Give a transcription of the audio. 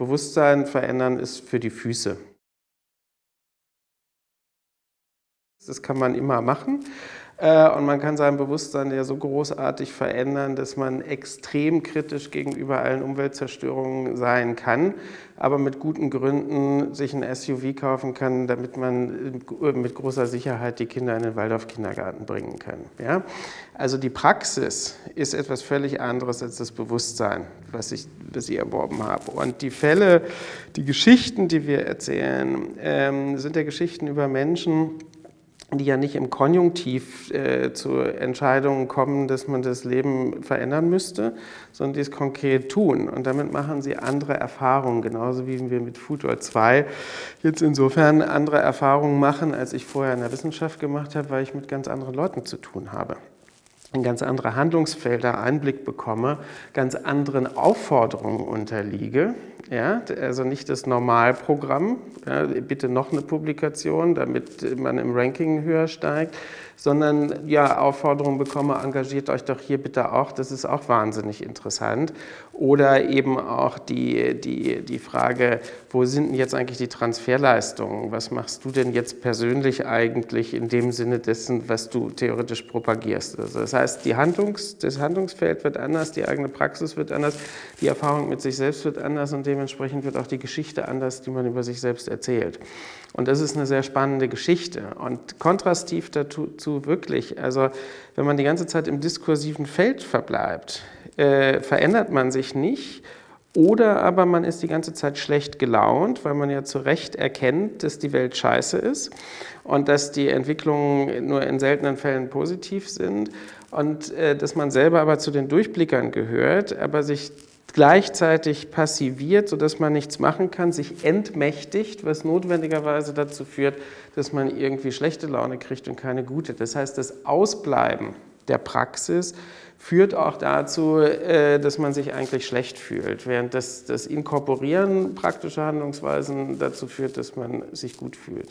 Bewusstsein verändern ist für die Füße. Das kann man immer machen. Äh, und man kann sein Bewusstsein ja so großartig verändern, dass man extrem kritisch gegenüber allen Umweltzerstörungen sein kann, aber mit guten Gründen sich ein SUV kaufen kann, damit man mit großer Sicherheit die Kinder in den Waldorf-Kindergarten bringen kann. Ja? Also die Praxis ist etwas völlig anderes als das Bewusstsein, was ich, was ich erworben habe. Und die Fälle, die Geschichten, die wir erzählen, ähm, sind ja Geschichten über Menschen, die ja nicht im Konjunktiv äh, zu Entscheidungen kommen, dass man das Leben verändern müsste, sondern die es konkret tun. Und damit machen sie andere Erfahrungen, genauso wie wir mit Futur 2 jetzt insofern andere Erfahrungen machen, als ich vorher in der Wissenschaft gemacht habe, weil ich mit ganz anderen Leuten zu tun habe in ganz andere Handlungsfelder Einblick bekomme, ganz anderen Aufforderungen unterliege. Ja, also nicht das Normalprogramm, ja, bitte noch eine Publikation, damit man im Ranking höher steigt, sondern ja, Aufforderungen bekomme, engagiert euch doch hier bitte auch, das ist auch wahnsinnig interessant. Oder eben auch die, die, die Frage, wo sind denn jetzt eigentlich die Transferleistungen? Was machst du denn jetzt persönlich eigentlich in dem Sinne dessen, was du theoretisch propagierst? Also das die Handlungs-, das Handlungsfeld wird anders, die eigene Praxis wird anders, die Erfahrung mit sich selbst wird anders und dementsprechend wird auch die Geschichte anders, die man über sich selbst erzählt. Und das ist eine sehr spannende Geschichte. Und kontrastiv dazu wirklich, also wenn man die ganze Zeit im diskursiven Feld verbleibt, äh, verändert man sich nicht, oder aber man ist die ganze Zeit schlecht gelaunt, weil man ja zu Recht erkennt, dass die Welt scheiße ist und dass die Entwicklungen nur in seltenen Fällen positiv sind und äh, dass man selber aber zu den Durchblickern gehört, aber sich gleichzeitig passiviert, sodass man nichts machen kann, sich entmächtigt, was notwendigerweise dazu führt, dass man irgendwie schlechte Laune kriegt und keine gute. Das heißt, das Ausbleiben der Praxis führt auch dazu, äh, dass man sich eigentlich schlecht fühlt, während das, das Inkorporieren praktischer Handlungsweisen dazu führt, dass man sich gut fühlt.